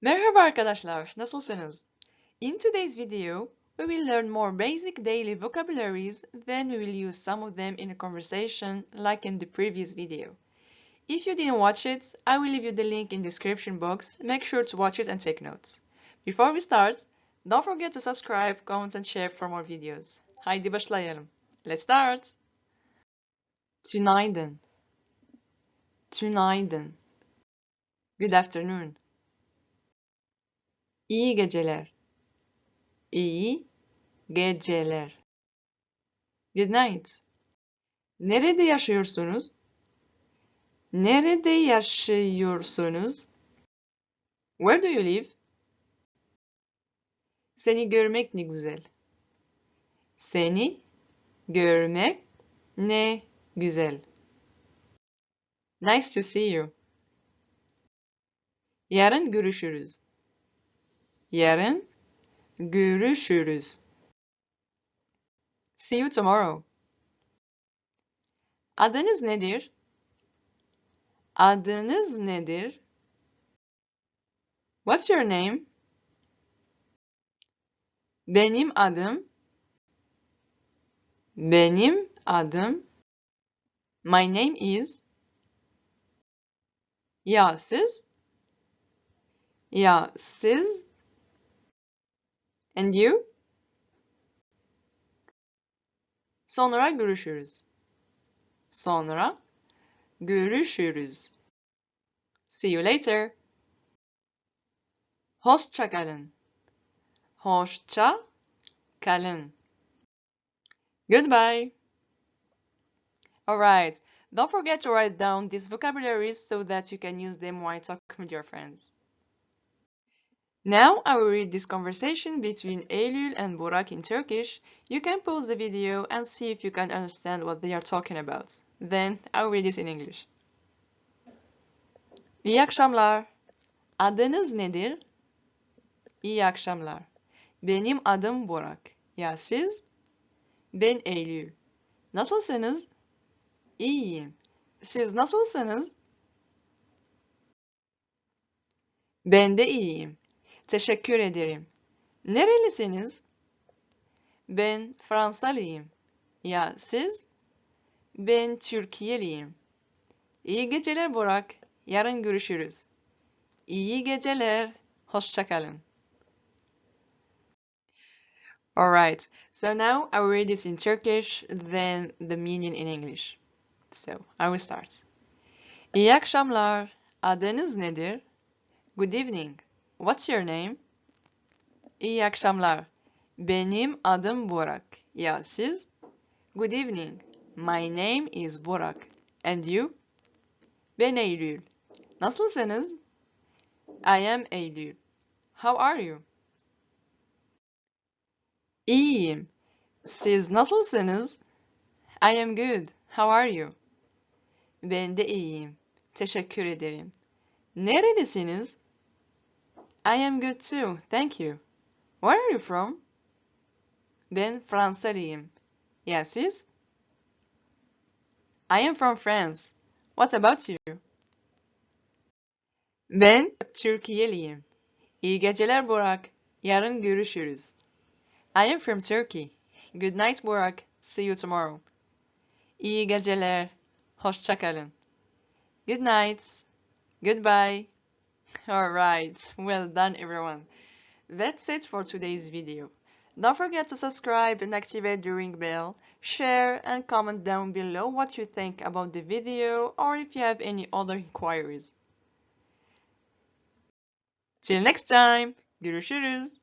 Merhaba arkadaşlar, nasılsınız? In today's video, we will learn more basic daily vocabularies, then we will use some of them in a conversation like in the previous video. If you didn't watch it, I will leave you the link in description box, make sure to watch it and take notes. Before we start, don't forget to subscribe, comment and share for more videos. Haydi başlayalım. Let's start! Tünaydın Tünaydın Good afternoon İyi geceler. İyi geceler. Good night. Nerede yaşıyorsunuz? Nerede yaşıyorsunuz? Where do you live? Seni görmek ne güzel. Seni görmek ne güzel. Nice to see you. Yarın görüşürüz. Yarın görüşürüz. See you tomorrow. Adınız nedir? Adınız nedir? What's your name? Benim adım Benim adım My name is Ya siz? Ya siz? And you? Sonra görüşürüz. Sonra görüşürüz. See you later. Hoşça kalın. Hoşça kalın. Goodbye. Alright, don't forget to write down these vocabularies so that you can use them while talking with your friends. Now I will read this conversation between Eylül and Burak in Turkish. You can pause the video and see if you can understand what they are talking about. Then I will read this in English. İyi akşamlar. Adınız nedir? İyi akşamlar. Benim adım Burak. Ya siz? Ben Eylül. Nasılsınız? İyiyim. Siz nasılsınız? Ben de iyiyim. Teşekkür ederim. Nerelisiniz? Ben Fransalıyım. Ya siz? Ben Türkiyeliyim. İyi geceler Burak. Yarın görüşürüz. İyi geceler. Hoşça kalın. Alright, so now I will read this in Turkish, then the meaning in English. So, I will start. İyi akşamlar. Adınız nedir? Good evening. What's your name? İyi akşamlar. Benim adım Burak. Ya siz? Good evening. My name is Burak. And you? Ben Eylül. Nasılsınız? I am Eylül. How are you? İyiyim. Siz nasılsınız? I am good. How are you? Ben de iyiyim. Teşekkür ederim. Nerelisiniz? I am good too. Thank you. Where are you from? Ben Fransalıyım. Ya siz? I am from France. What about you? Ben Türkiyeliyim. İyi geceler Burak. Yarın görüşürüz. I am from Turkey. Good night Burak. See you tomorrow. İyi geceler. Hoşça kalın. Good night. Goodbye. Alright, well done everyone. That's it for today's video. Don't forget to subscribe and activate the ring bell, share and comment down below what you think about the video or if you have any other inquiries. Till next time, görüşürüz.